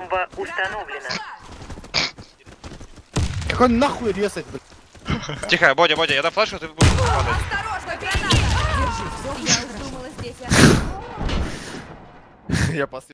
Бомба установлена. Какой нахуй резать, блядь? Тихо, Бодя, Бодя, я дам флешку, ты будешь падать. Осторожно, граната! Держись. Я уж думала, здесь я... Я после...